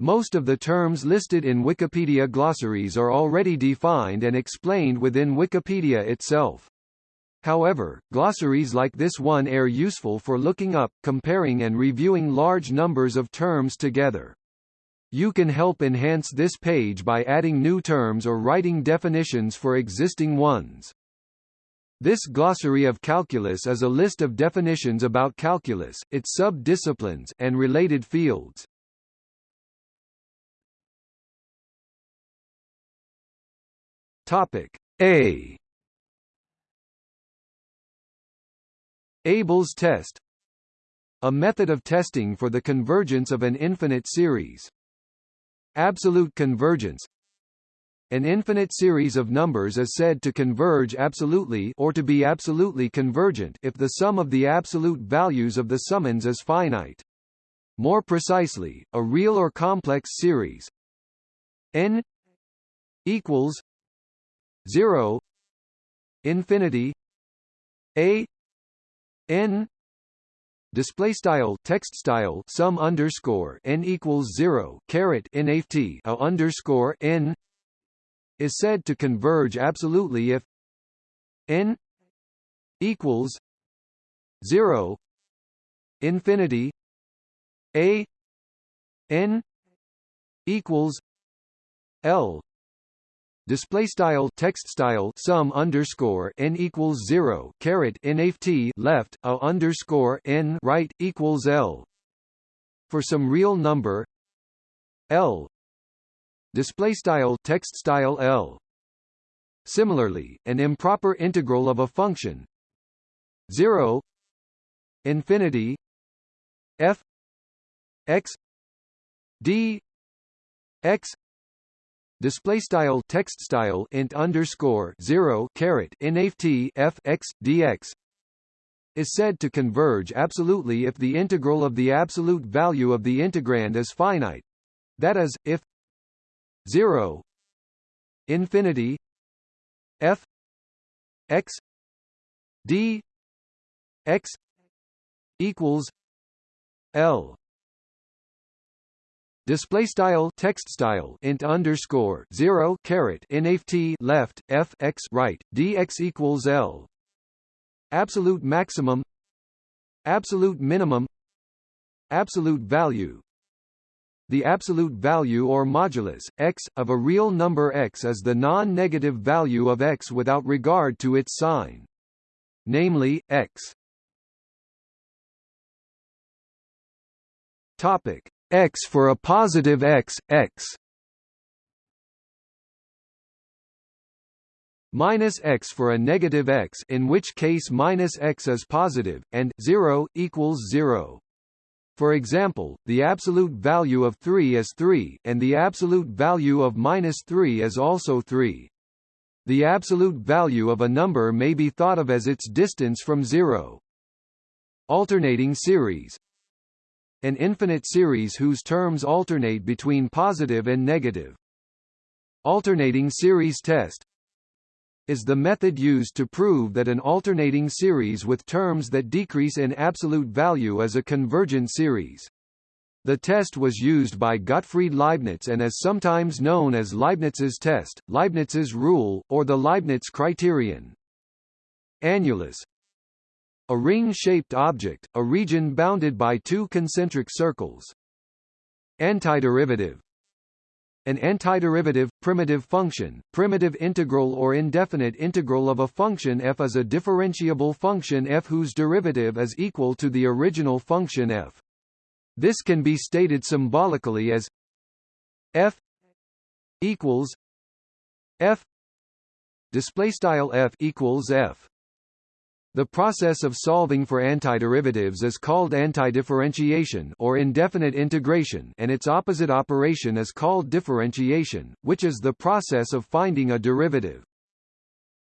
Most of the terms listed in Wikipedia glossaries are already defined and explained within Wikipedia itself. However, glossaries like this one are useful for looking up, comparing and reviewing large numbers of terms together. You can help enhance this page by adding new terms or writing definitions for existing ones. This glossary of calculus is a list of definitions about calculus, its sub-disciplines, and related fields. Topic. A. Abel's test. A method of testing for the convergence of an infinite series. Absolute convergence. An infinite series of numbers is said to converge absolutely or to be absolutely convergent if the sum of the absolute values of the summand is finite. More precisely, a real or complex series. N equals 0 infinity a n display style text style sum underscore n equals 0 caret nft a underscore n is said to converge absolutely if n equals 0 infinity a n equals l display style text style sum underscore n equals zero caret nft left a underscore n right equals l. For some real number l. Display style text style l. Similarly an improper integral of a function 0 infinity f x d x display style text style int underscore 0 caret nft f x dx is said to converge absolutely if the integral of the absolute value of the integrand is finite. That is if 0 infinity f x d x equals l display style text style int underscore 0 caret nft left f x right dx equals l. Absolute maximum. Absolute minimum. Absolute value. The absolute value or modulus, x, of a real number x is the non-negative value of x without regard to its sign. Namely, x. Topic x for a positive x, x minus x for a negative x in which case minus x is positive, and 0, equals 0. For example, the absolute value of 3 is 3, and the absolute value of minus 3 is also 3. The absolute value of a number may be thought of as its distance from 0. Alternating series an infinite series whose terms alternate between positive and negative. Alternating series test is the method used to prove that an alternating series with terms that decrease in absolute value is a convergent series. The test was used by Gottfried Leibniz and is sometimes known as Leibniz's test, Leibniz's rule, or the Leibniz criterion. Annulus a ring-shaped object, a region bounded by two concentric circles. Antiderivative an antiderivative, primitive function, primitive integral or indefinite integral of a function f is a differentiable function f whose derivative is equal to the original function f. This can be stated symbolically as f equals f display style f equals f the process of solving for antiderivatives is called antidifferentiation or indefinite integration and its opposite operation is called differentiation, which is the process of finding a derivative.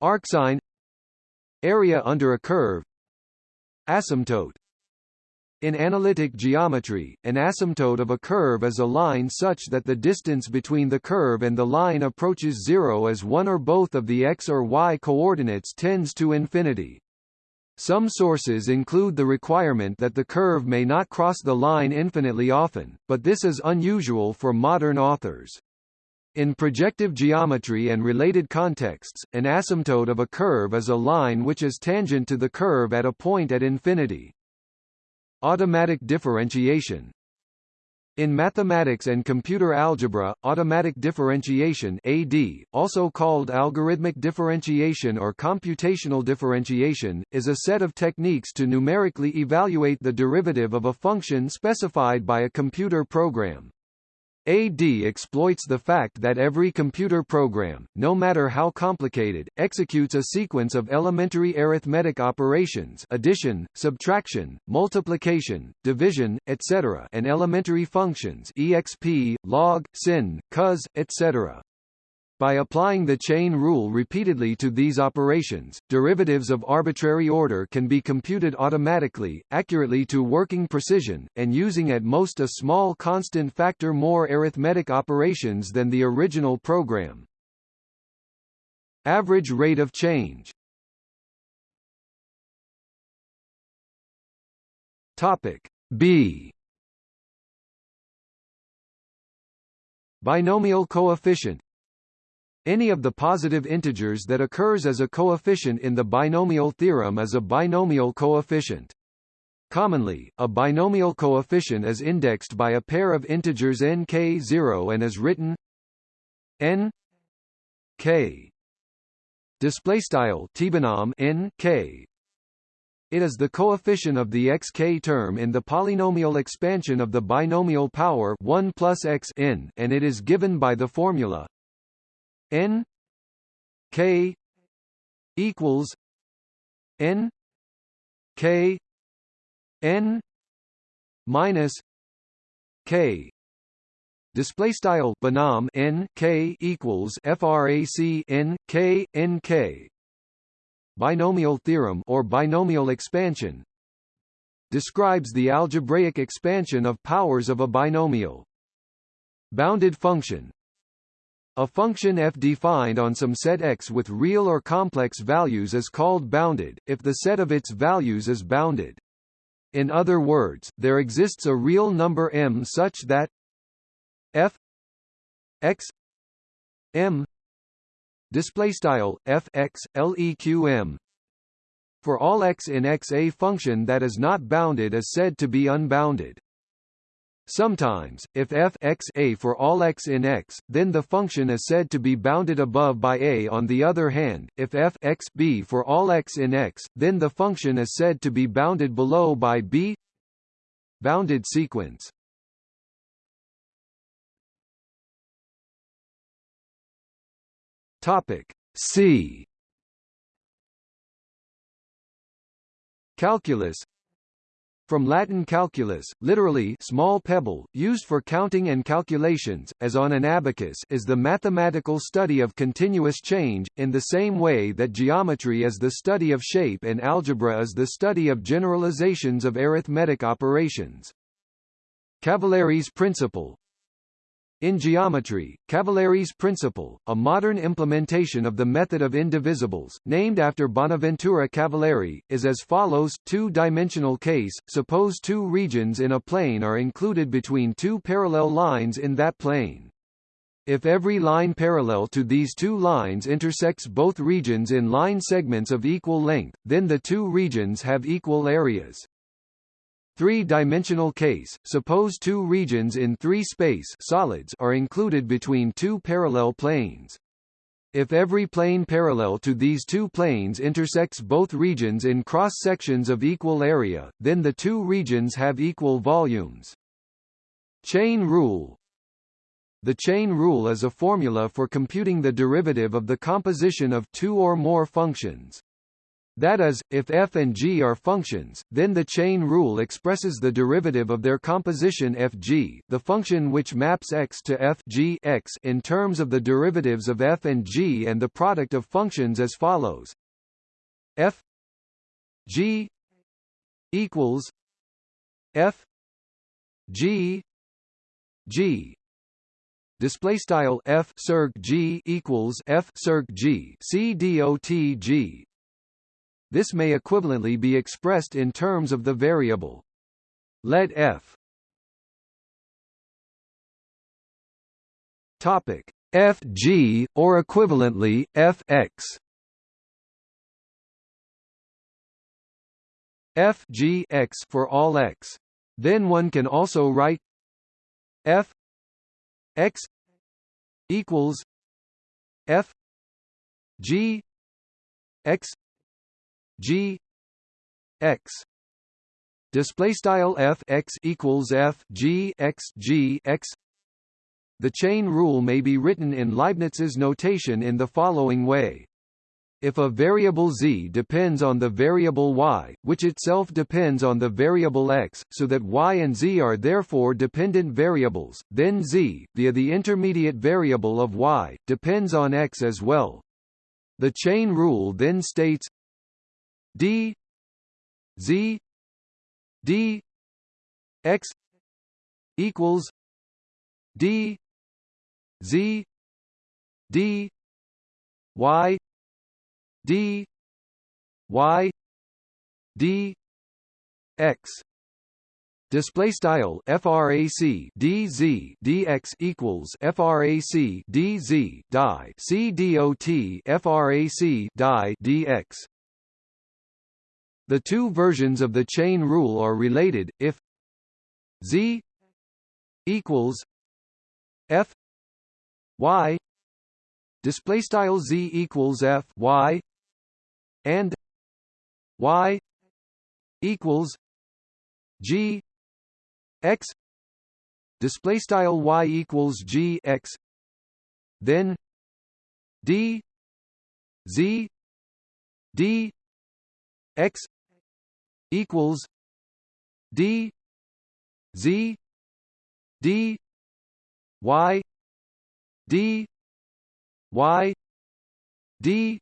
Arcsine Area under a curve Asymptote in analytic geometry, an asymptote of a curve is a line such that the distance between the curve and the line approaches zero as one or both of the x or y coordinates tends to infinity. Some sources include the requirement that the curve may not cross the line infinitely often, but this is unusual for modern authors. In projective geometry and related contexts, an asymptote of a curve is a line which is tangent to the curve at a point at infinity. Automatic differentiation in mathematics and computer algebra, automatic differentiation AD, also called algorithmic differentiation or computational differentiation, is a set of techniques to numerically evaluate the derivative of a function specified by a computer program. AD exploits the fact that every computer program, no matter how complicated, executes a sequence of elementary arithmetic operations addition, subtraction, multiplication, division, etc. and elementary functions exp, log, sin, cos, etc. By applying the chain rule repeatedly to these operations, derivatives of arbitrary order can be computed automatically, accurately to working precision, and using at most a small constant factor more arithmetic operations than the original program. Average rate of change. Topic B. Binomial coefficient any of the positive integers that occurs as a coefficient in the binomial theorem is a binomial coefficient. Commonly, a binomial coefficient is indexed by a pair of integers n k 0 and is written n k display style tbinom n k it is the coefficient of the xk term in the polynomial expansion of the binomial power 1 plus x n and it is given by the formula n k equals n k n minus k. Display style binom n k equals frac n k n k. Binomial theorem or binomial expansion describes the algebraic expansion of powers of a binomial. Bounded function a function f defined on some set x with real or complex values is called bounded, if the set of its values is bounded. In other words, there exists a real number m such that f x m f x leq for all x in x a function that is not bounded is said to be unbounded. Sometimes, if f x a for all x in x, then the function is said to be bounded above by a. On the other hand, if f x b for all x in x, then the function is said to be bounded below by b. Bounded sequence. Topic C. Calculus from Latin calculus, literally small pebble, used for counting and calculations, as on an abacus is the mathematical study of continuous change, in the same way that geometry is the study of shape and algebra is the study of generalizations of arithmetic operations. Cavalieri's principle in geometry, Cavalieri's principle, a modern implementation of the method of indivisibles, named after Bonaventura Cavalieri, is as follows two-dimensional case, suppose two regions in a plane are included between two parallel lines in that plane. If every line parallel to these two lines intersects both regions in line segments of equal length, then the two regions have equal areas. Three-dimensional case, suppose two regions in three-space solids are included between two parallel planes. If every plane parallel to these two planes intersects both regions in cross-sections of equal area, then the two regions have equal volumes. Chain rule The chain rule is a formula for computing the derivative of the composition of two or more functions. That is, if f and g are functions, then the chain rule expresses the derivative of their composition fg, the function which maps x to f g x in terms of the derivatives of f and g and the product of functions as follows: f g equals f g g. Display style f circ g equals f circ g. C dot g this may equivalently be expressed in terms of the variable. Let f topic fg or equivalently fx f g x for all x. Then one can also write f x equals f g x g x display style f x equals f g x g x the chain rule may be written in Leibniz's notation in the following way. If a variable z depends on the variable y, which itself depends on the variable x, so that y and z are therefore dependent variables, then z, via the intermediate variable of y, depends on x as well. The chain rule then states d z d x equals d Z D Y D Y D X Display style frac dz dx equals frac dz die c dot frac die dx. The two versions of the chain rule are related if z equals f y display style z equals f y and y equals g x display style y equals g x then d z d x equals d z d y d y d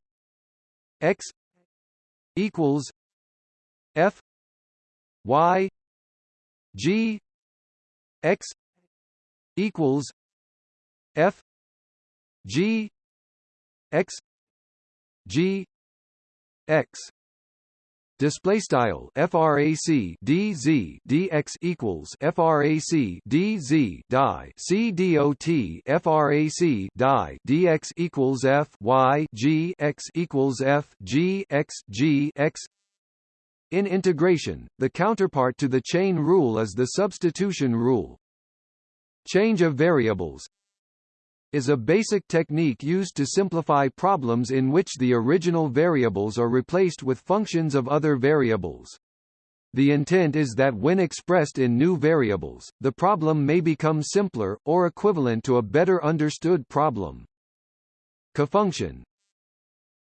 x equals f y g x equals f g x g x display style frac dz dx equals frac dz die c dot frac die dx equals f y g x equals f g x g x. In integration the counterpart to the chain rule is the substitution rule. Change of variables is a basic technique used to simplify problems in which the original variables are replaced with functions of other variables. The intent is that when expressed in new variables, the problem may become simpler, or equivalent to a better understood problem. Cofunction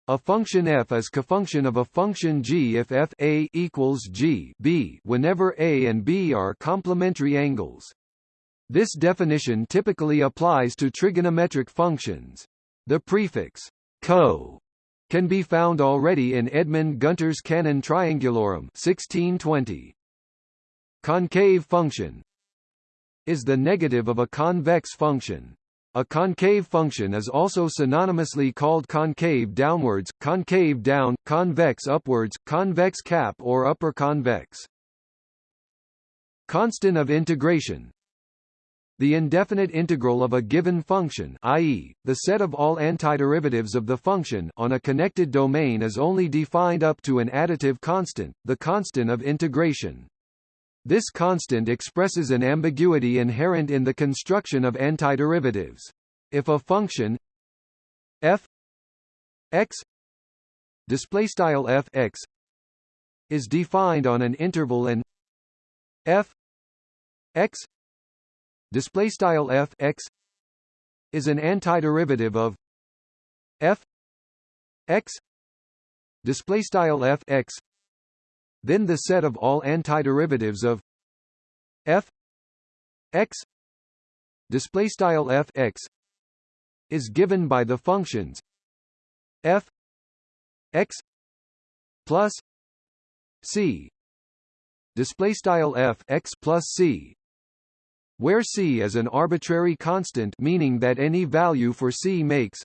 a function f is cofunction of a function g if f a equals g b whenever a and b are complementary angles. This definition typically applies to trigonometric functions. The prefix co can be found already in Edmund Gunter's Canon Triangularum 1620. Concave function is the negative of a convex function. A concave function is also synonymously called concave downwards, concave down, convex upwards, convex cap or upper convex. Constant of integration the indefinite integral of a given function i.e., the set of all antiderivatives of the function on a connected domain is only defined up to an additive constant, the constant of integration. This constant expresses an ambiguity inherent in the construction of antiderivatives. If a function f x is defined on an interval and f x display style f x is an antiderivative of f x. Display style f x then the set of all antiderivatives of f x. Display style f x is given by the functions f x plus c. Display style f x plus c where c is an arbitrary constant meaning that any value for c makes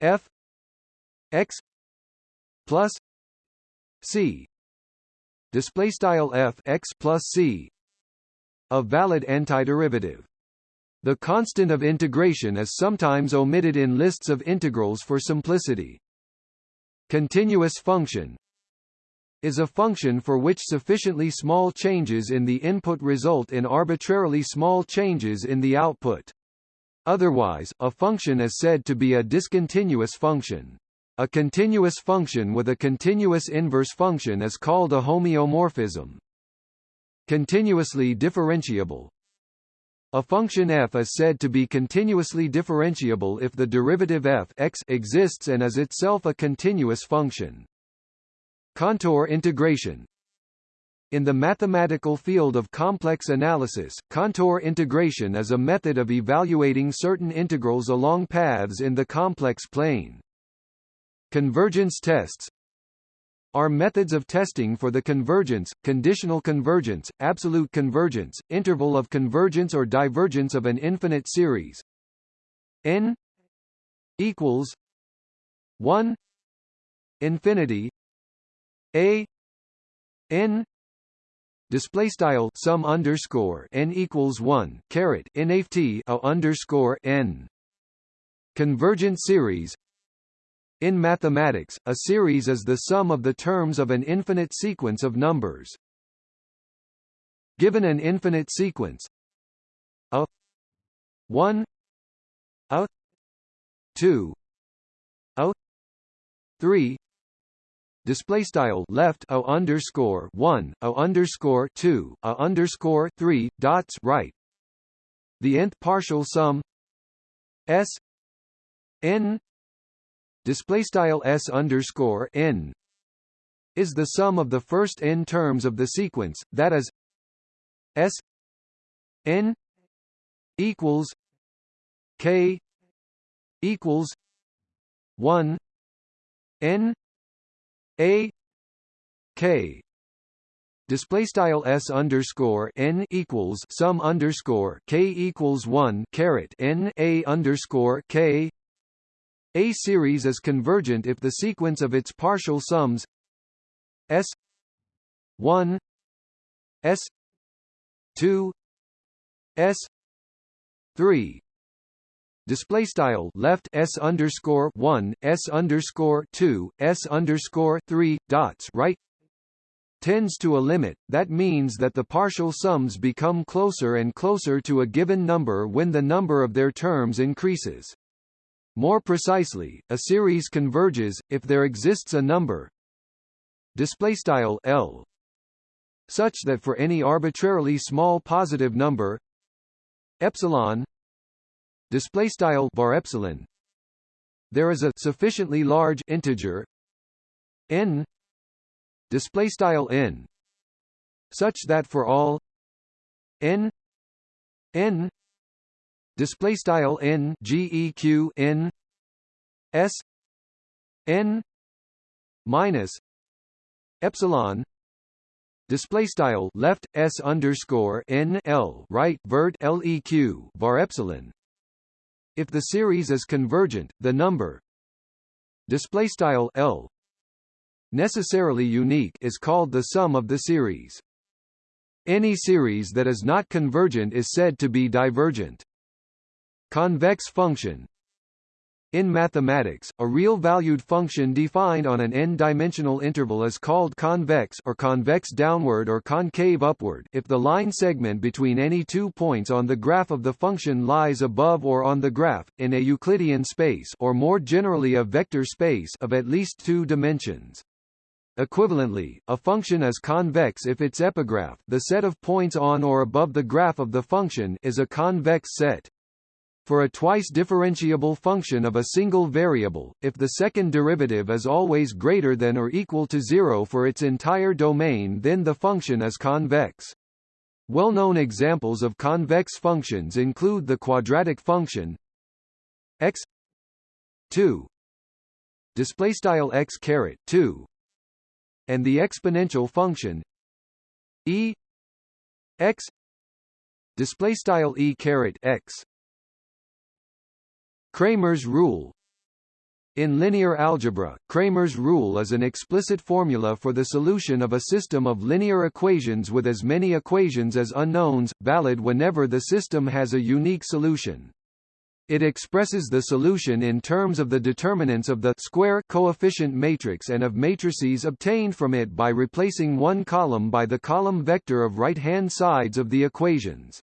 f x plus c display style f x plus c a valid antiderivative. The constant of integration is sometimes omitted in lists of integrals for simplicity. Continuous function is a function for which sufficiently small changes in the input result in arbitrarily small changes in the output. Otherwise, a function is said to be a discontinuous function. A continuous function with a continuous inverse function is called a homeomorphism. Continuously differentiable a function f is said to be continuously differentiable if the derivative f x exists and is itself a continuous function. Contour integration in the mathematical field of complex analysis, contour integration is a method of evaluating certain integrals along paths in the complex plane. Convergence tests are methods of testing for the convergence, conditional convergence, absolute convergence, interval of convergence or divergence of an infinite series n equals 1 infinity a n display style sum underscore n equals 1 caret nft a underscore n. Convergent series. In mathematics, a series is the sum of the terms of an infinite sequence of numbers. Given an infinite sequence. A 1 a 2 a 3 display style left a underscore 1 a underscore 2 a underscore 3 dots right. The nth partial sum s n display style s underscore n is the sum of the first n terms of the sequence, that is s n equals k equals one n a k display style s underscore n equals sum underscore k equals one caret n a underscore k. A series is convergent if the sequence of its partial sums S 1 S 2 S 3 display style left s underscore 1 s underscore 2 s underscore 3 dots right tends to a limit. That means that the partial sums become closer and closer to a given number when the number of their terms increases. More precisely, a series converges if there exists a number. L. Such that for any arbitrarily small positive number epsilon display style var epsilon. There is a sufficiently large integer n display style n such that for all n n display style n geq n s n minus epsilon display style left s underscore n l right vert leq var epsilon if the series is convergent the number display style l necessarily unique is called the sum of the series. Any series that is not convergent is said to be divergent. Convex function in mathematics, a real-valued function defined on an n-dimensional interval is called convex or convex downward or concave upward if the line segment between any two points on the graph of the function lies above or on the graph, in a Euclidean space or more generally a vector space of at least two dimensions. Equivalently, a function is convex if its epigraph the set of points on or above the graph of the function is a convex set. For a twice differentiable function of a single variable, if the second derivative is always greater than or equal to zero for its entire domain then the function is convex. Well-known examples of convex functions include the quadratic function x 2 display style x caret 2 and the exponential function e x display style e caret x Cramer's rule In linear algebra, Cramer's rule is an explicit formula for the solution of a system of linear equations with as many equations as unknowns, valid whenever the system has a unique solution. It expresses the solution in terms of the determinants of the square coefficient matrix and of matrices obtained from it by replacing one column by the column vector of right-hand sides of the equations.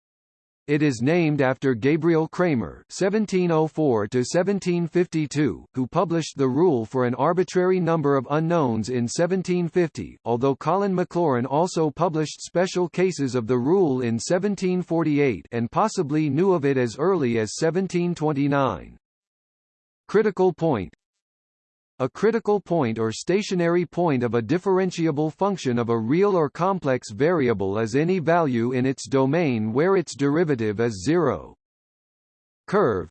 It is named after Gabriel Cramer (1704–1752), who published the rule for an arbitrary number of unknowns in 1750. Although Colin Maclaurin also published special cases of the rule in 1748 and possibly knew of it as early as 1729. Critical point a critical point or stationary point of a differentiable function of a real or complex variable is any value in its domain where its derivative is zero. Curve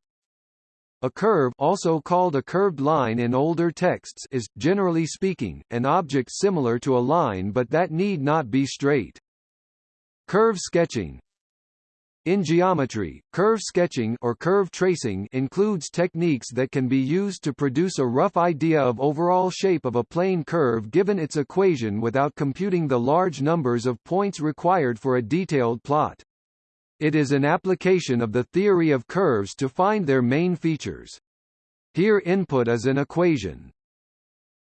a curve also called a curved line in older texts is, generally speaking, an object similar to a line but that need not be straight. Curve sketching in geometry, curve sketching or curve tracing includes techniques that can be used to produce a rough idea of overall shape of a plane curve given its equation without computing the large numbers of points required for a detailed plot. It is an application of the theory of curves to find their main features. Here input is an equation.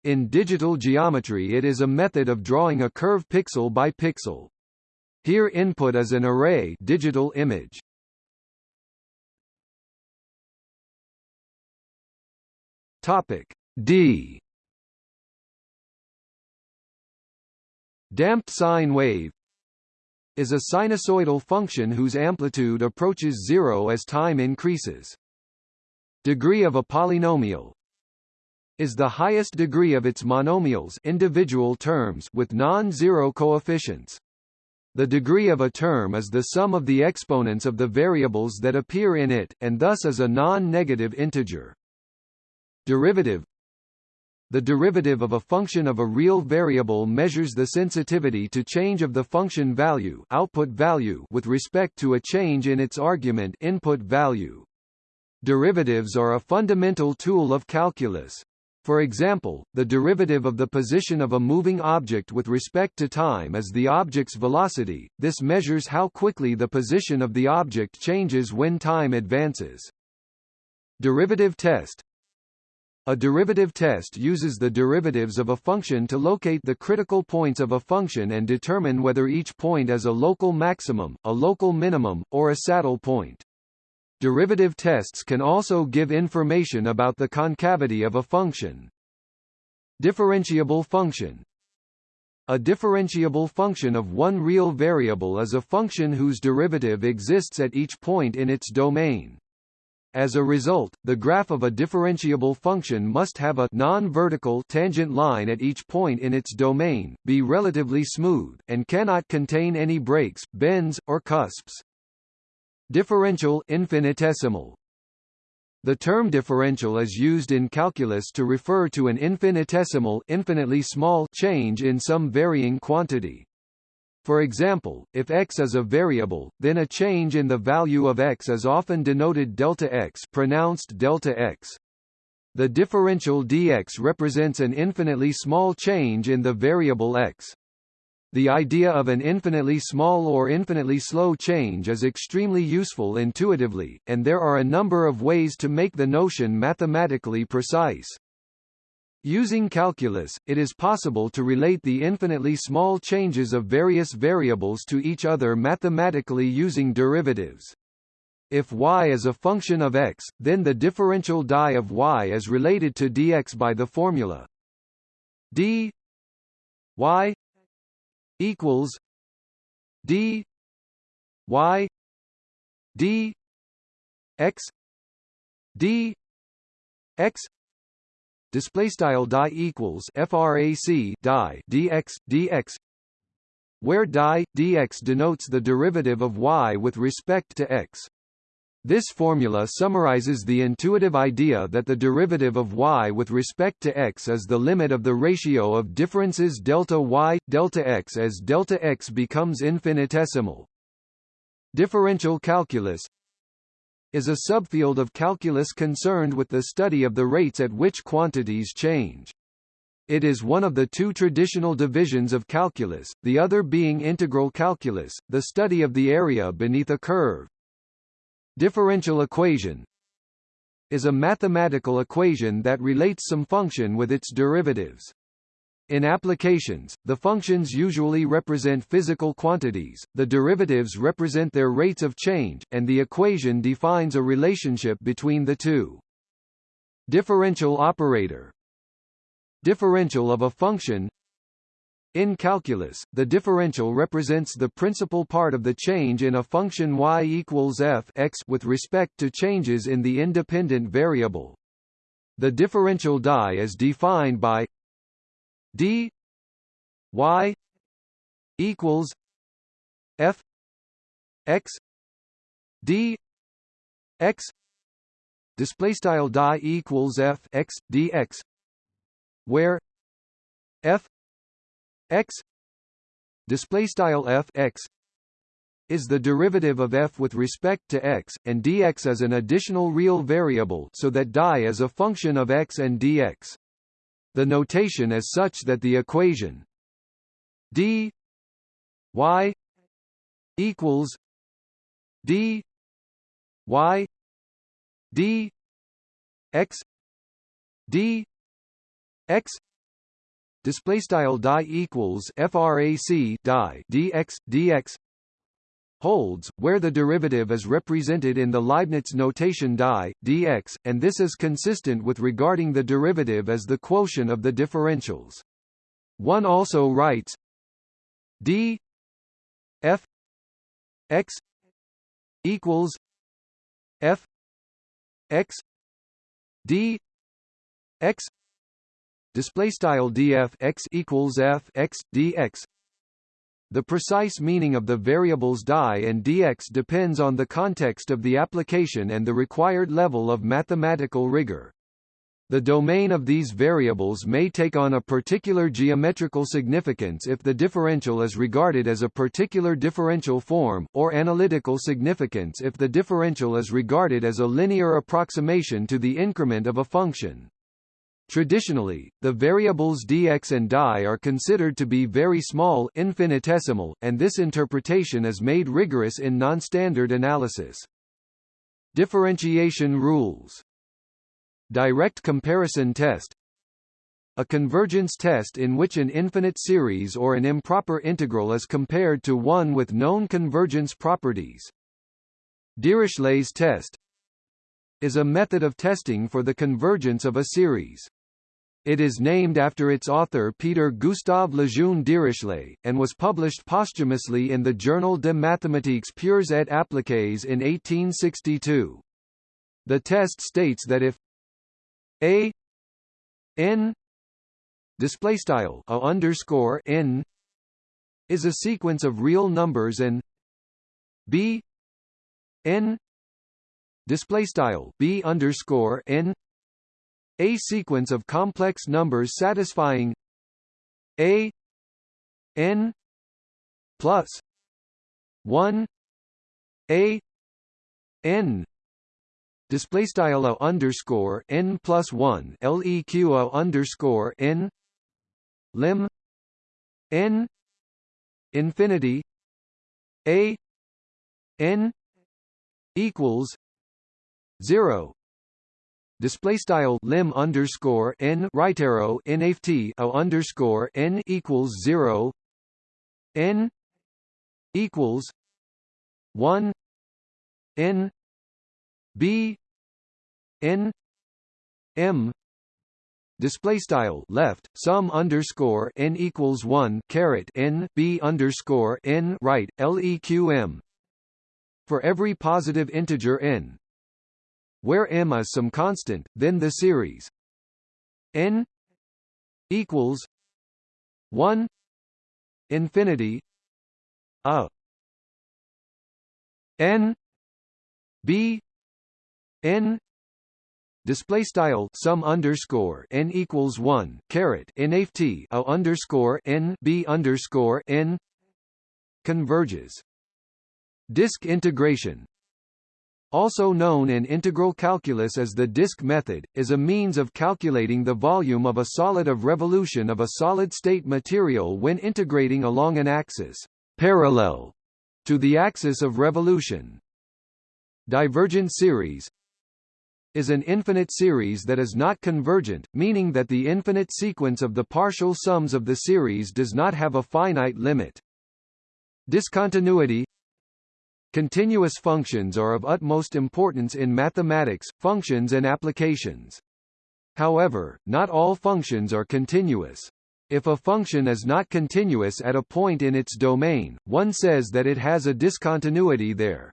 In digital geometry it is a method of drawing a curve pixel by pixel. Here input is an array digital image. Topic D Damped sine wave is a sinusoidal function whose amplitude approaches zero as time increases. Degree of a polynomial is the highest degree of its monomials individual terms with non-zero coefficients. The degree of a term is the sum of the exponents of the variables that appear in it, and thus is a non-negative integer. Derivative The derivative of a function of a real variable measures the sensitivity to change of the function value, output value with respect to a change in its argument input value. Derivatives are a fundamental tool of calculus. For example, the derivative of the position of a moving object with respect to time is the object's velocity, this measures how quickly the position of the object changes when time advances. Derivative test A derivative test uses the derivatives of a function to locate the critical points of a function and determine whether each point is a local maximum, a local minimum, or a saddle point. Derivative tests can also give information about the concavity of a function. Differentiable function A differentiable function of one real variable is a function whose derivative exists at each point in its domain. As a result, the graph of a differentiable function must have a non-vertical tangent line at each point in its domain, be relatively smooth, and cannot contain any breaks, bends, or cusps. Differential infinitesimal the term differential is used in calculus to refer to an infinitesimal infinitely small change in some varying quantity. For example, if x is a variable, then a change in the value of x is often denoted delta x pronounced delta x. The differential dx represents an infinitely small change in the variable x. The idea of an infinitely small or infinitely slow change is extremely useful intuitively, and there are a number of ways to make the notion mathematically precise. Using calculus, it is possible to relate the infinitely small changes of various variables to each other mathematically using derivatives. If y is a function of x, then the differential die of y is related to dx by the formula d y equals D Y D X D X display style die equals frac die dx dx where die dx denotes the derivative of y with respect to x this formula summarizes the intuitive idea that the derivative of y with respect to x is the limit of the ratio of differences delta y, delta x as delta x becomes infinitesimal. Differential calculus is a subfield of calculus concerned with the study of the rates at which quantities change. It is one of the two traditional divisions of calculus, the other being integral calculus, the study of the area beneath a curve. Differential equation is a mathematical equation that relates some function with its derivatives. In applications, the functions usually represent physical quantities, the derivatives represent their rates of change, and the equation defines a relationship between the two. Differential operator Differential of a function in calculus, the differential represents the principal part of the change in a function y equals f x with respect to changes in the independent variable. The differential die is defined by d y equals f x d x display style die equals f x dx where f x display style f x is the derivative of f with respect to x, and dx is an additional real variable so that die is a function of x and dx. The notation is such that the equation d y equals d y d x d x display style die equals frac die dx dx holds, where the derivative is represented in the Leibniz notation die, dx, and this is consistent with regarding the derivative as the quotient of the differentials. One also writes d f x equals f x d x display style df x equals f x dx the precise meaning of the variables die and dx depends on the context of the application and the required level of mathematical rigor. The domain of these variables may take on a particular geometrical significance if the differential is regarded as a particular differential form, or analytical significance if the differential is regarded as a linear approximation to the increment of a function. Traditionally, the variables dx and dy are considered to be very small infinitesimal, and this interpretation is made rigorous in nonstandard analysis. Differentiation rules Direct comparison test a convergence test in which an infinite series or an improper integral is compared to one with known convergence properties. Dirichlet's test is a method of testing for the convergence of a series. It is named after its author Peter Gustav Lejeune Dirichlet, and was published posthumously in the Journal de mathématiques pures et appliquées in 1862. The test states that if a n display style a underscore n is a sequence of real numbers and b n display style b underscore n. A sequence of complex numbers satisfying a n plus 1 a n. Display style a underscore n plus 1 leq underscore n. Lim n infinity a n equals 0 display style lim underscore n right arrow nft o underscore n equals zero. N equals one. N b n m. Display style left sum underscore n equals 1 caret n b underscore n right leqm for every positive integer n where m is some constant, then the series? N equals 1 infinity a n b n display style sum underscore n equals 1 caret nft a underscore n b underscore n converges. Disk integration also known in integral calculus as the disk method, is a means of calculating the volume of a solid of revolution of a solid-state material when integrating along an axis parallel to the axis of revolution. Divergent series is an infinite series that is not convergent, meaning that the infinite sequence of the partial sums of the series does not have a finite limit. Discontinuity Continuous functions are of utmost importance in mathematics, functions and applications. However, not all functions are continuous. If a function is not continuous at a point in its domain, one says that it has a discontinuity there.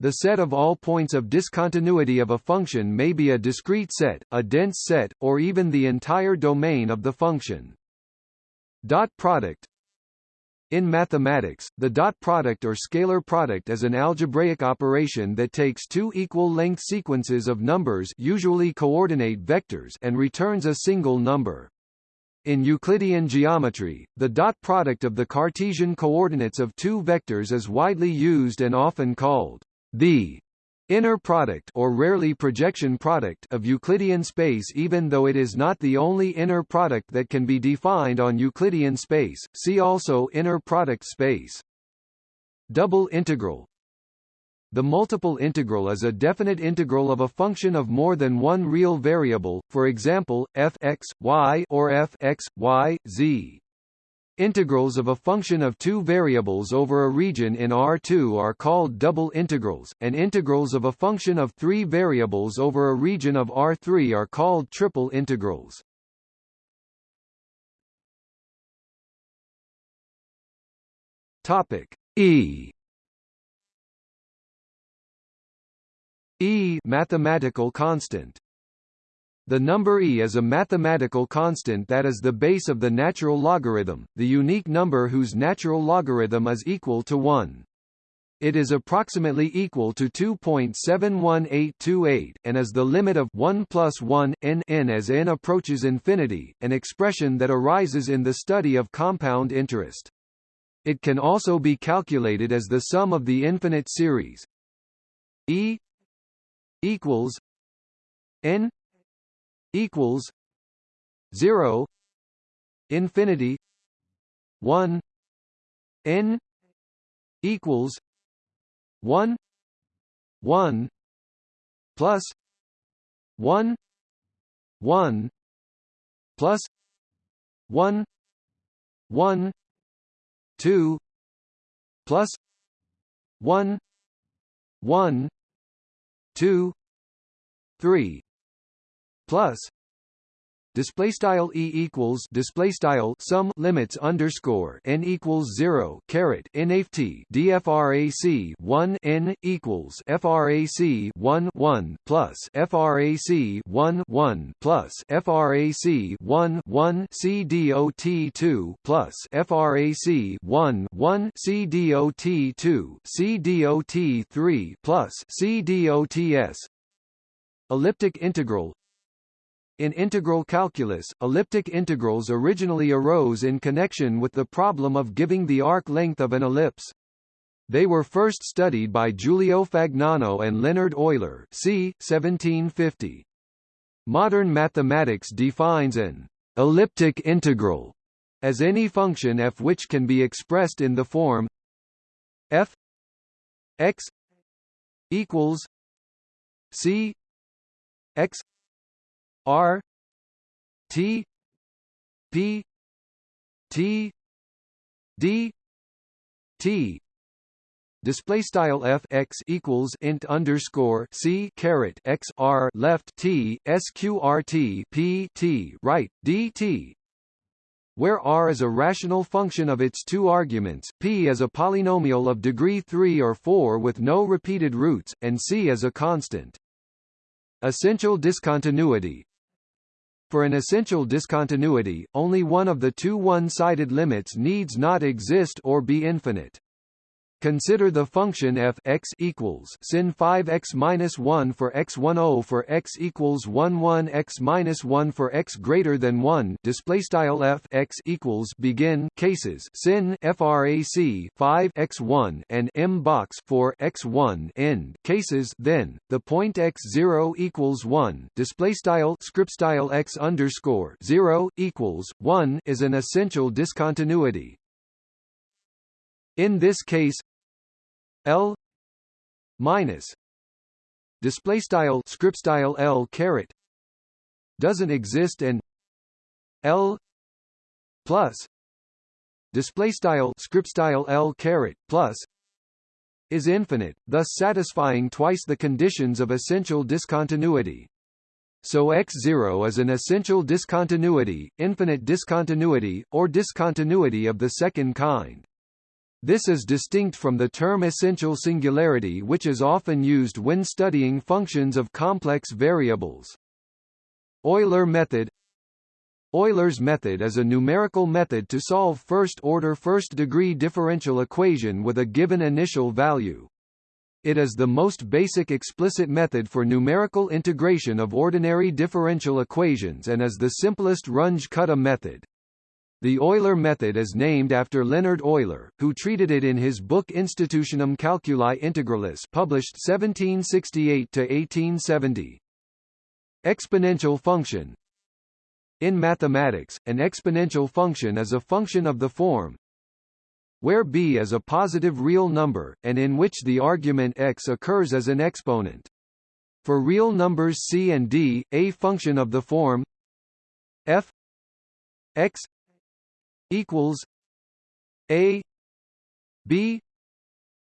The set of all points of discontinuity of a function may be a discrete set, a dense set, or even the entire domain of the function. Dot product in mathematics, the dot product or scalar product is an algebraic operation that takes two equal-length sequences of numbers usually coordinate vectors and returns a single number. In Euclidean geometry, the dot product of the Cartesian coordinates of two vectors is widely used and often called the inner product or rarely projection product of Euclidean space even though it is not the only inner product that can be defined on Euclidean space, see also inner product space. Double integral The multiple integral is a definite integral of a function of more than one real variable, for example, f x, y or f x, y, z. Integrals of a function of two variables over a region in R2 are called double integrals, and integrals of a function of three variables over a region of R3 are called triple integrals. Topic E E mathematical constant the number e is a mathematical constant that is the base of the natural logarithm, the unique number whose natural logarithm is equal to 1. It is approximately equal to 2.71828, and is the limit of 1 plus 1, n, n as n approaches infinity, an expression that arises in the study of compound interest. It can also be calculated as the sum of the infinite series e equals n equals 0 infinity 1 n equals 1 1 plus 1 1 plus 1 1 2 plus 1 1 2 3 plus display style e equals display style sum limits underscore n equals zero caret nft dfrac one n equals frac one one plus frac one one plus frac one one c dot two plus frac one one c dot two c dot three plus c dots elliptic integral in integral calculus, elliptic integrals originally arose in connection with the problem of giving the arc length of an ellipse. They were first studied by Giulio Fagnano and Leonhard Euler c. 1750. Modern mathematics defines an elliptic integral as any function f which can be expressed in the form f x equals c x R T P T D T. Display style f x equals int underscore c caret x r left t sqrt p t right dt where r is a rational function of its two arguments, p is a polynomial of degree 3 or 4 with no repeated roots, and c is a constant. Essential discontinuity for an essential discontinuity, only one of the two one-sided limits needs not exist or be infinite. Consider the function f x equals sin 5x minus 1 for x 1 0 for x equals 1 1 x minus 1 for x greater than 1. Display style f x equals begin cases sin frac 5 x 1 and m box for x 1 end cases then the point x 0 equals 1. Display style script style x underscore 0 equals 1 is an essential discontinuity. In this case L minus display style script style L caret doesn't exist and L plus display style script style L caret plus is infinite, thus satisfying twice the conditions of essential discontinuity. So X0 is an essential discontinuity, infinite discontinuity, or discontinuity of the second kind. This is distinct from the term essential singularity which is often used when studying functions of complex variables. Euler method Euler's method is a numerical method to solve first-order first-degree differential equation with a given initial value. It is the most basic explicit method for numerical integration of ordinary differential equations and is the simplest Runge-Kutta method. The Euler method is named after Leonhard Euler, who treated it in his book Institutionum Calculi Integralis published 1768–1870. Exponential function In mathematics, an exponential function is a function of the form where b is a positive real number, and in which the argument x occurs as an exponent. For real numbers c and d, a function of the form f x equals A B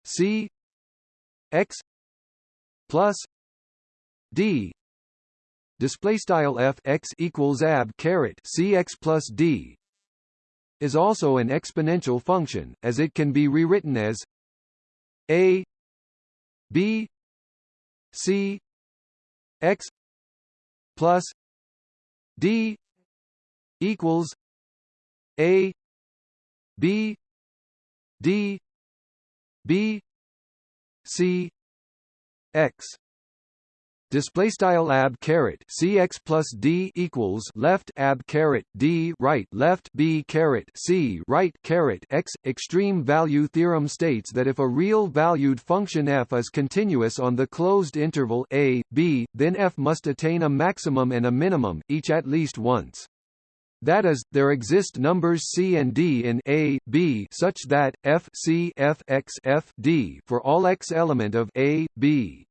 C X plus D. Display style f x equals ab caret c x plus d is also an exponential function, as it can be rewritten as a b c x plus d equals a B D B C X. Display style ab caret cx plus d equals left ab caret d right left b caret c right caret x. Extreme value theorem states that if a real valued function f is continuous on the closed interval a b then f must attain a maximum and a minimum each at least once that is, there exist numbers c and d in A, B such that f c f x f d for all x element of A, B.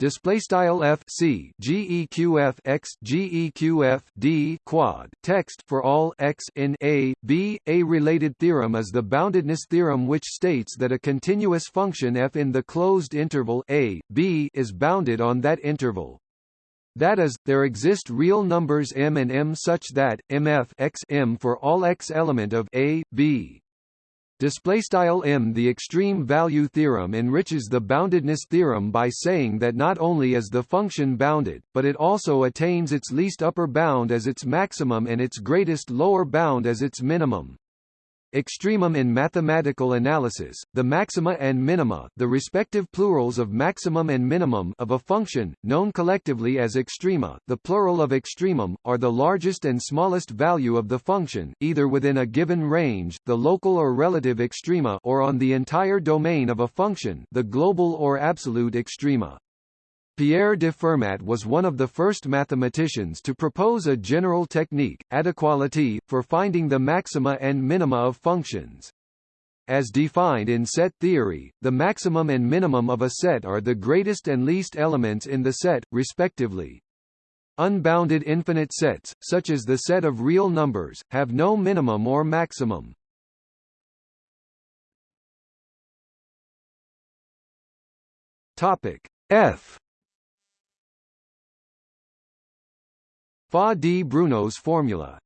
Display style f c geqf x geqf d quad text for all x in a b. A related theorem is the boundedness theorem, which states that a continuous function f in the closed interval a b is bounded on that interval. That is, there exist real numbers m and m such that mf x m for all x element of a, b. Display style m. The extreme value theorem enriches the boundedness theorem by saying that not only is the function bounded, but it also attains its least upper bound as its maximum and its greatest lower bound as its minimum extremum in mathematical analysis, the maxima and minima the respective plurals of maximum and minimum of a function, known collectively as extrema the plural of extremum, are the largest and smallest value of the function, either within a given range the local or relative extrema or on the entire domain of a function the global or absolute extrema. Pierre de Fermat was one of the first mathematicians to propose a general technique, adequality, for finding the maxima and minima of functions. As defined in set theory, the maximum and minimum of a set are the greatest and least elements in the set, respectively. Unbounded infinite sets, such as the set of real numbers, have no minimum or maximum. Topic F Fa-di-Bruno's formula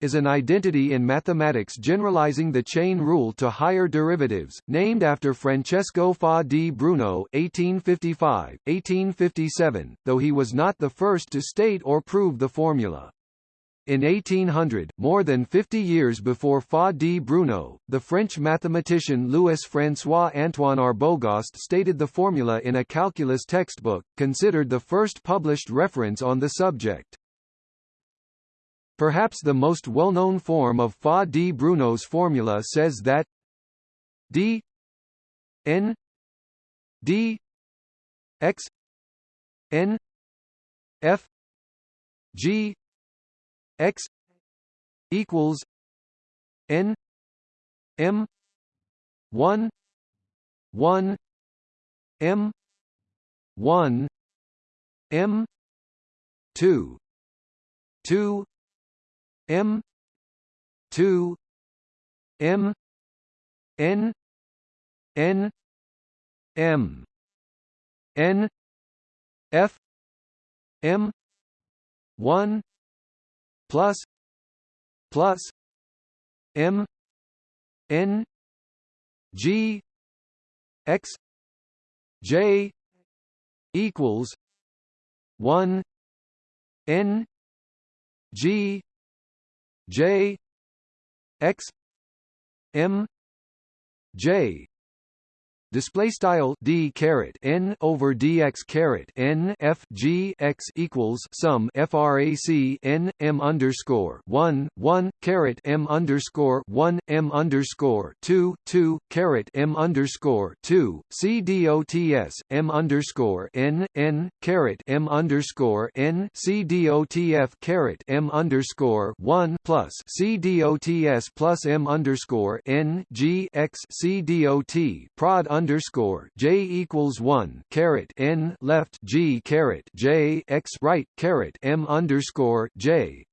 is an identity in mathematics generalizing the chain rule to higher derivatives, named after Francesco Fa-di-Bruno (1855–1857), though he was not the first to state or prove the formula. In 1800, more than 50 years before Fa di Bruno, the French mathematician Louis-François Antoine Arbogast stated the formula in a calculus textbook, considered the first published reference on the subject. Perhaps the most well-known form of Fa di Bruno's formula says that d n d x n f g x equals n m 1 1 m 1 m 2 2 m 2 m n n m n f m 1 plus plus m n g x j equals 1 n g j x m j display style d caret n over dx caret n f g x equals sum frac n m underscore one one caret m underscore one m underscore two two caret m underscore two c dots m underscore n n caret m underscore n c dotf caret m underscore one plus c dots plus m underscore n g x c dot prod underscore j equals one caret n left g caret j x right caret m underscore j.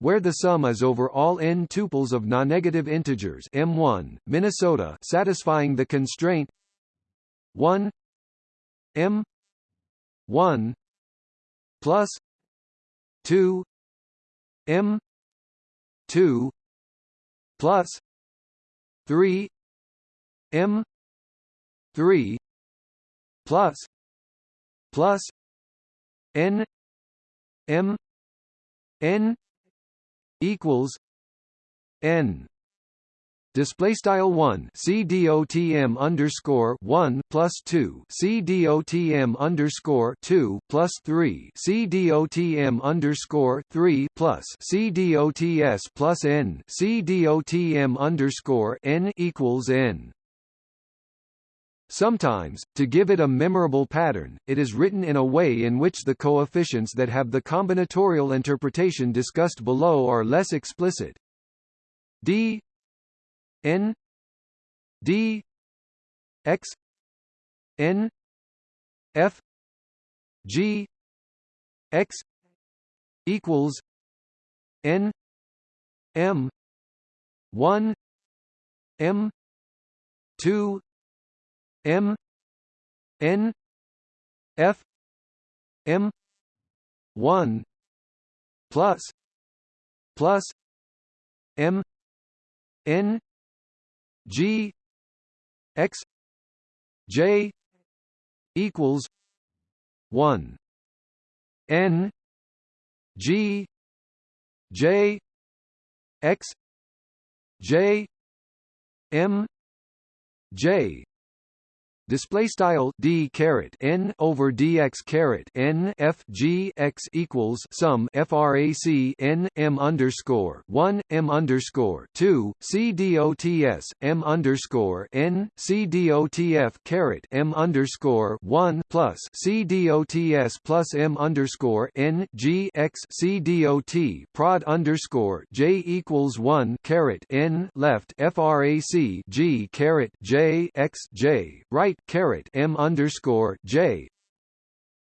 Where the sum is over all n tuples of non-negative integers m1 Minnesota satisfying the constraint 1 m 1 plus 2 m 2 plus 3 m 3 plus plus n m n equals n. Display style 1 cdotm underscore 1 plus 2 cdotm underscore 2 plus 3 cdotm underscore 3 plus cdots plus n cdotm underscore n equals n Sometimes, to give it a memorable pattern, it is written in a way in which the coefficients that have the combinatorial interpretation discussed below are less explicit. d n d x n f g x equals n m 1 m 2 M N F M one plus plus M N G X J equals one N G J X J M J display style d caret n over dx caret n f g x equals sum frac n m underscore one m underscore two c dots m underscore n c dotf caret m underscore one plus c dots plus m underscore n g x c dot prod underscore j equals one caret n left frac g caret j x j right caret m underscore j.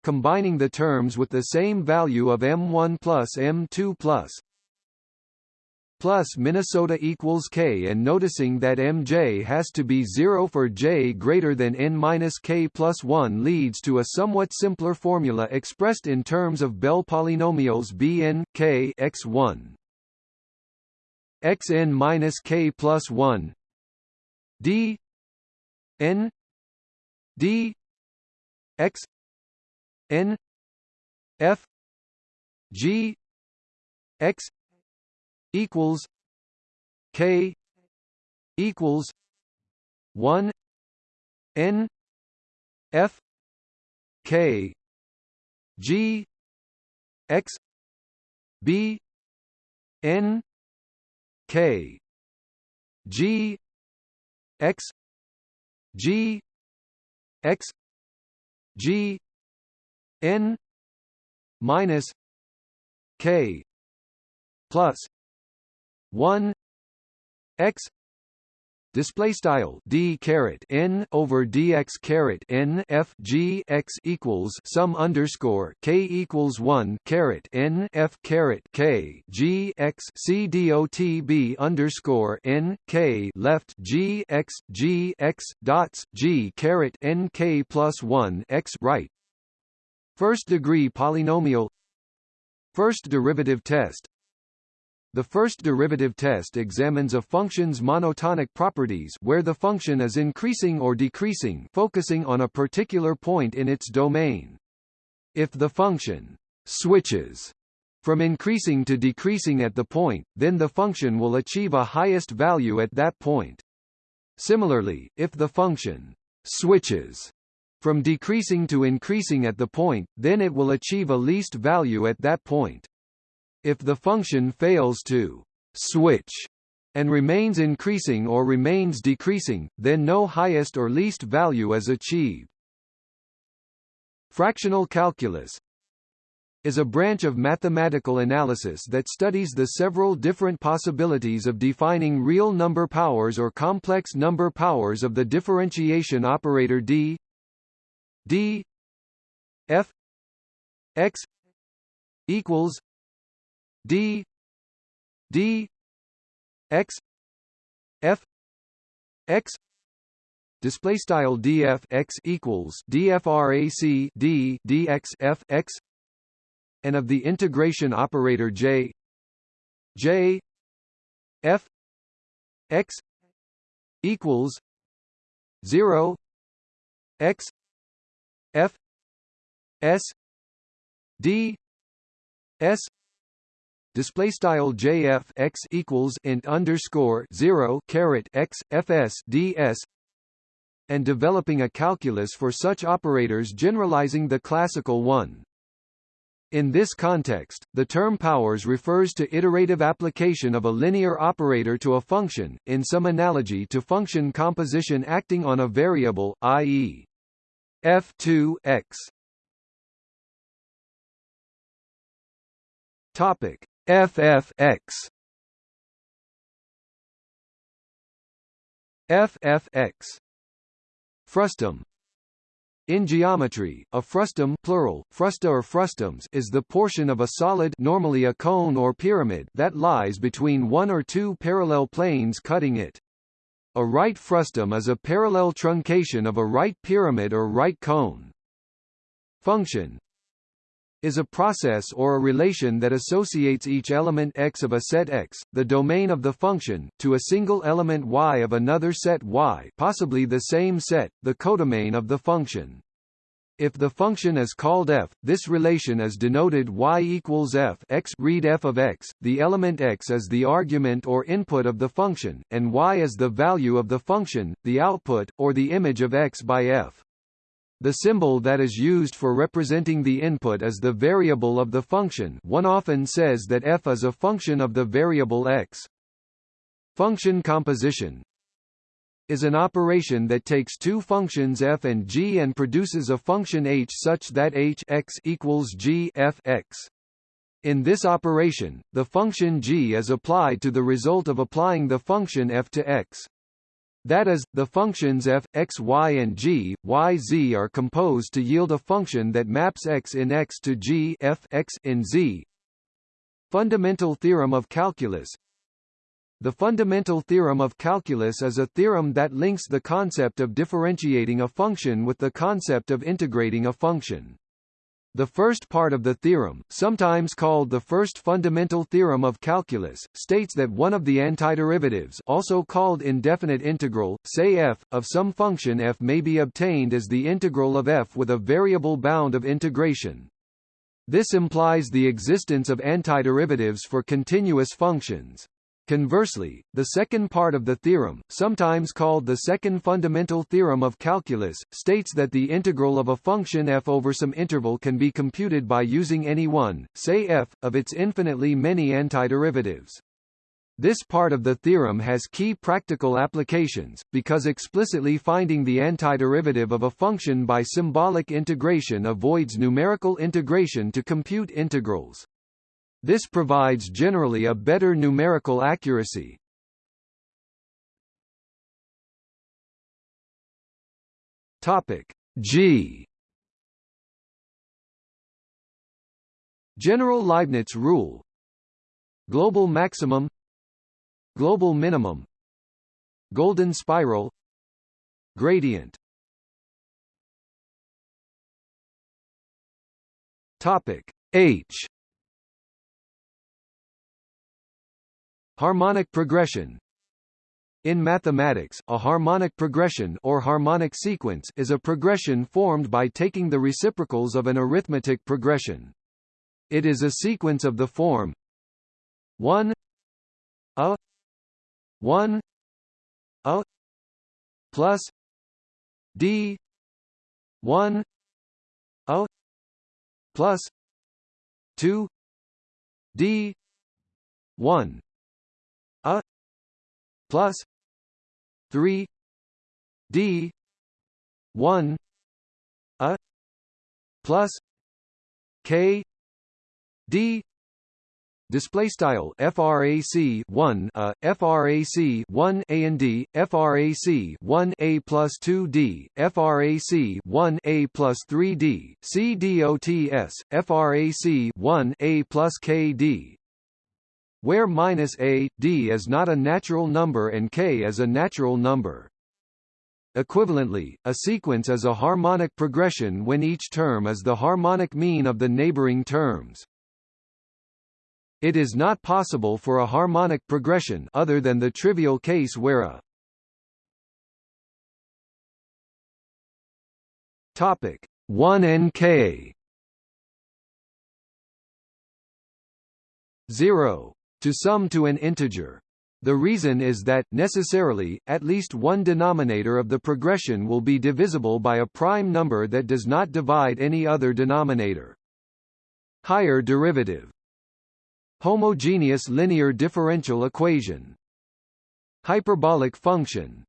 Combining the terms with the same value of m1 plus m2 plus. Plus Minnesota equals k and noticing that mj has to be 0 for j greater than n minus k plus 1 leads to a somewhat simpler formula expressed in terms of Bell polynomials bn k x1 xn minus k plus 1 d n d x n f g x equals k equals 1 n f k g x b n k g x g x g n minus k plus 1 x display style d caret n over dx caret n f g x equals sum underscore k equals one caret n f caret k g x c dot b underscore n k left g x g x dots g caret n k plus one x right. First degree polynomial. First derivative test the first derivative test examines a function's monotonic properties where the function is increasing or decreasing focusing on a particular point in its domain. If the function switches from increasing to decreasing at the point, then the function will achieve a highest value at that point. Similarly, if the function switches from decreasing to increasing at the point, then it will achieve a least value at that point. If the function fails to switch and remains increasing or remains decreasing, then no highest or least value is achieved. Fractional calculus is a branch of mathematical analysis that studies the several different possibilities of defining real number powers or complex number powers of the differentiation operator d d f x equals d d x f x display style df x equals dfrac d dx f x and of the integration operator j j f x equals 0 x f s d s display style jf x equals int underscore 0 caret x fs ds and developing a calculus for such operators generalizing the classical one. In this context, the term powers refers to iterative application of a linear operator to a function, in some analogy to function composition acting on a variable, i.e. f2 x. Topic: FFX FFX Frustum in geometry, a frustum plural, frusta or frustums is the portion of a solid normally a cone or pyramid that lies between one or two parallel planes cutting it. A right frustum is a parallel truncation of a right pyramid or right cone. Function is a process or a relation that associates each element x of a set x, the domain of the function, to a single element y of another set y possibly the same set, the codomain of the function. If the function is called f, this relation is denoted y equals f x read f of x, the element x is the argument or input of the function, and y is the value of the function, the output, or the image of x by f. The symbol that is used for representing the input is the variable of the function one often says that f is a function of the variable x. Function composition is an operation that takes two functions f and g and produces a function h such that h x equals g f x. In this operation, the function g is applied to the result of applying the function f to x. That is, the functions f, x, y and g, y, z are composed to yield a function that maps x in x to g f x in z. Fundamental theorem of calculus The fundamental theorem of calculus is a theorem that links the concept of differentiating a function with the concept of integrating a function. The first part of the theorem, sometimes called the first fundamental theorem of calculus, states that one of the antiderivatives also called indefinite integral, say f, of some function f may be obtained as the integral of f with a variable bound of integration. This implies the existence of antiderivatives for continuous functions. Conversely, the second part of the theorem, sometimes called the second fundamental theorem of calculus, states that the integral of a function f over some interval can be computed by using any one, say f, of its infinitely many antiderivatives. This part of the theorem has key practical applications, because explicitly finding the antiderivative of a function by symbolic integration avoids numerical integration to compute integrals. This provides generally a better numerical accuracy. Topic G. General Leibniz rule. Global maximum. Global minimum. Golden spiral. Gradient. Topic H Harmonic progression in mathematics, a harmonic progression or harmonic sequence is a progression formed by taking the reciprocals of an arithmetic progression. It is a sequence of the form 1 a 1 a plus d 1 a plus 2 d 1 a plus 3 d 1 a plus k d Display style frac 1 a frac 1 a and d frac 1 a plus 2 d frac 1 a plus 3 d c dots frac 1 a plus k d where minus a, d is not a natural number and k is a natural number. Equivalently, a sequence is a harmonic progression when each term is the harmonic mean of the neighboring terms. It is not possible for a harmonic progression other than the trivial case where a topic 1 and k 0 to sum to an integer. The reason is that, necessarily, at least one denominator of the progression will be divisible by a prime number that does not divide any other denominator. Higher derivative Homogeneous linear differential equation Hyperbolic function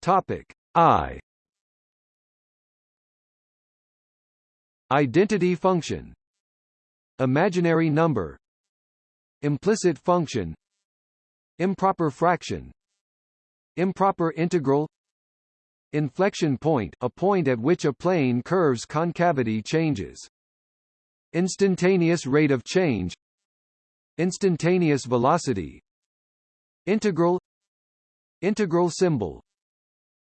Topic I Identity function Imaginary number Implicit function Improper fraction Improper integral Inflection point a point at which a plane curve's concavity changes. Instantaneous rate of change Instantaneous velocity Integral Integral symbol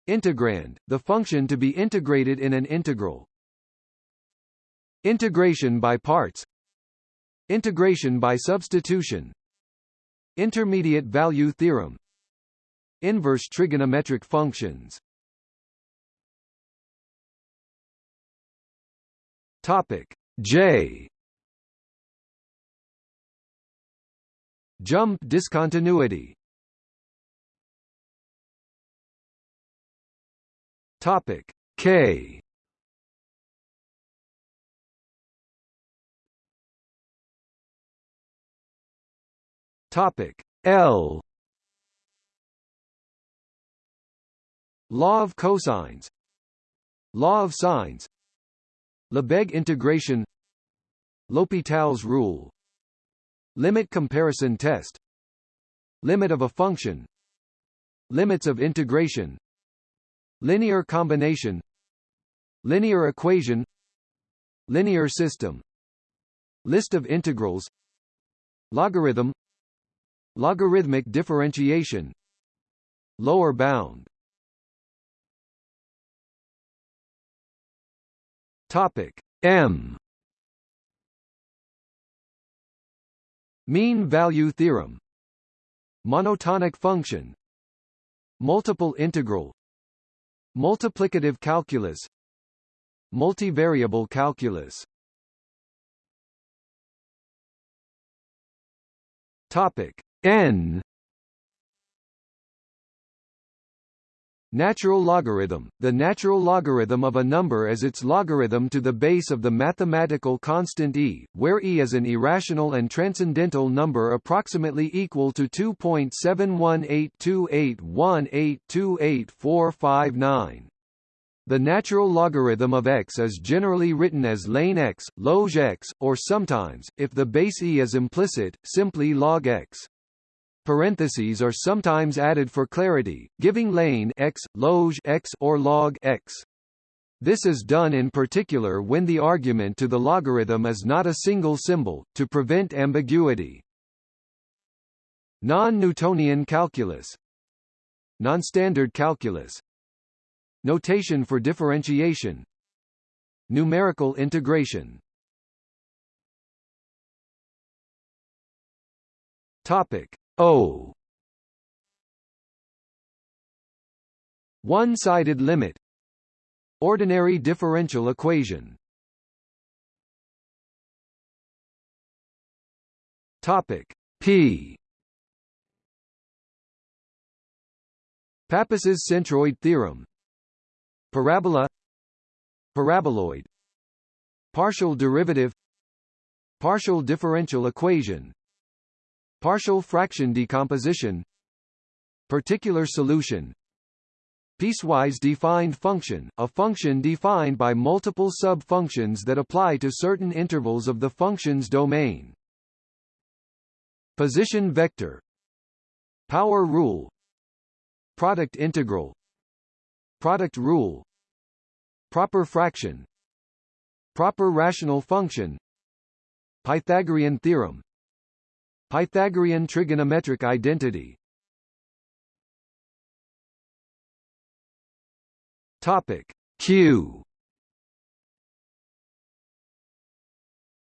Integrand, the function to be integrated in an integral Integration by parts. Integration by substitution. Intermediate value theorem. Inverse trigonometric functions. Topic J. Jump discontinuity. Topic K Topic. L. Law of cosines. Law of sines. Lebesgue integration. L'Hopital's rule. Limit comparison test. Limit of a function. Limits of integration. Linear combination. Linear equation. Linear system. List of integrals. Logarithm Logarithmic differentiation. Lower bound. Topic M. Mean value theorem. Monotonic function. Multiple integral. Multiplicative calculus. Multivariable calculus. Topic n Natural logarithm – The natural logarithm of a number is its logarithm to the base of the mathematical constant e, where e is an irrational and transcendental number approximately equal to 2.7182818284459. The natural logarithm of x is generally written as ln x, log x, or sometimes, if the base e is implicit, simply log x. Parentheses are sometimes added for clarity, giving ln x, log x or log x. This is done in particular when the argument to the logarithm is not a single symbol, to prevent ambiguity. Non-Newtonian calculus. Non-standard calculus. Notation for differentiation. Numerical integration. Topic O. One-sided limit. Ordinary differential equation. Topic P. Pappus's centroid theorem. Parabola. Paraboloid. Partial derivative. Partial differential equation Partial fraction decomposition. Particular solution. Piecewise defined function, a function defined by multiple sub-functions that apply to certain intervals of the function's domain. Position vector. Power rule. Product integral. Product rule. Proper fraction. Proper rational function. Pythagorean theorem Pythagorean trigonometric identity. Topic Q.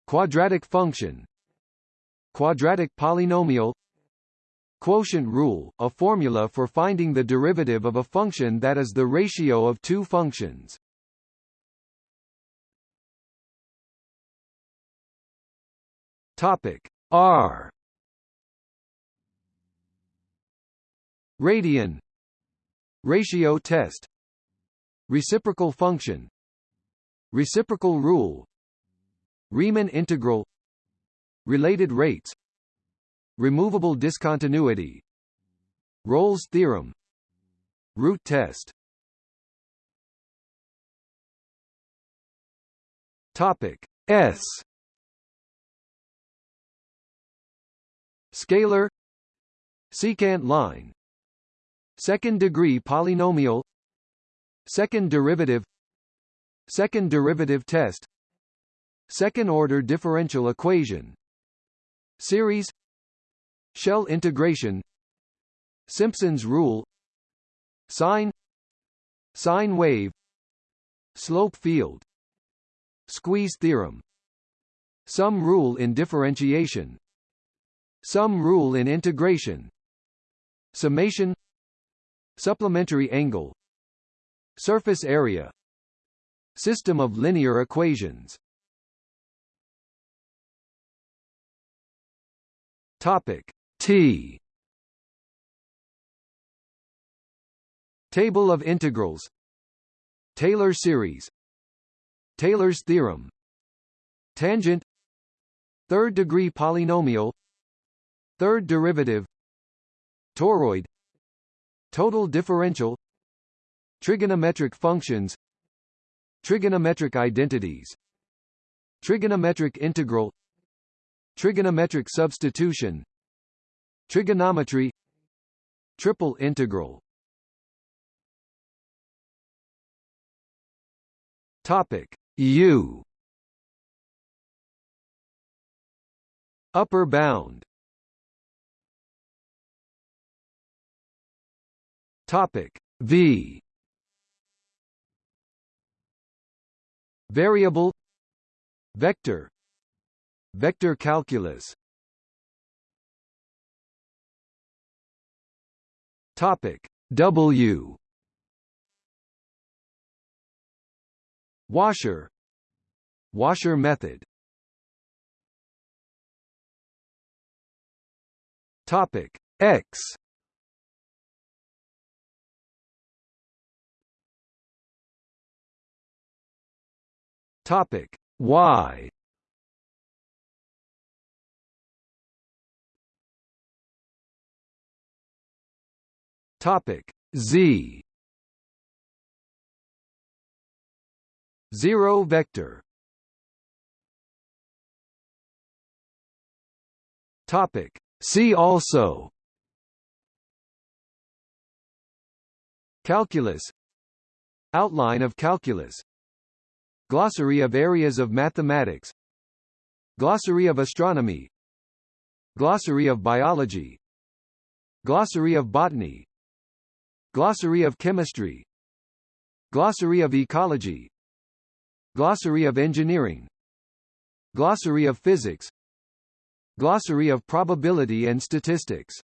Quadratic function. Quadratic polynomial. Quotient rule, a formula for finding the derivative of a function that is the ratio of two functions. Topic R Radian. Ratio test. Reciprocal function. Reciprocal rule. Riemann integral. Related rates. Removable discontinuity. Rolle's theorem. Root test. Topic S. Scalar. Secant line Second-degree polynomial Second derivative Second derivative test Second-order differential equation Series Shell integration Simpson's rule Sine Sine wave Slope field Squeeze theorem Sum rule in differentiation Sum rule in integration Summation Supplementary angle. Surface area. System of linear equations. Topic T. Table of integrals. Taylor series. Taylor's theorem. Tangent. Third degree polynomial. Third derivative. Toroid Total differential Trigonometric functions Trigonometric identities Trigonometric integral Trigonometric substitution Trigonometry Triple integral. Topic U. Upper bound Topic V. Variable. Vector. Vector calculus. Topic W. Washer. Washer method. Topic X Topic. Y Topic. Z. Zero vector. Topic. See also. Calculus. Outline of calculus Glossary of areas of mathematics. Glossary of astronomy. Glossary of biology. Glossary of botany. Glossary of chemistry. Glossary of ecology. Glossary of engineering. Glossary of physics. Glossary of probability and statistics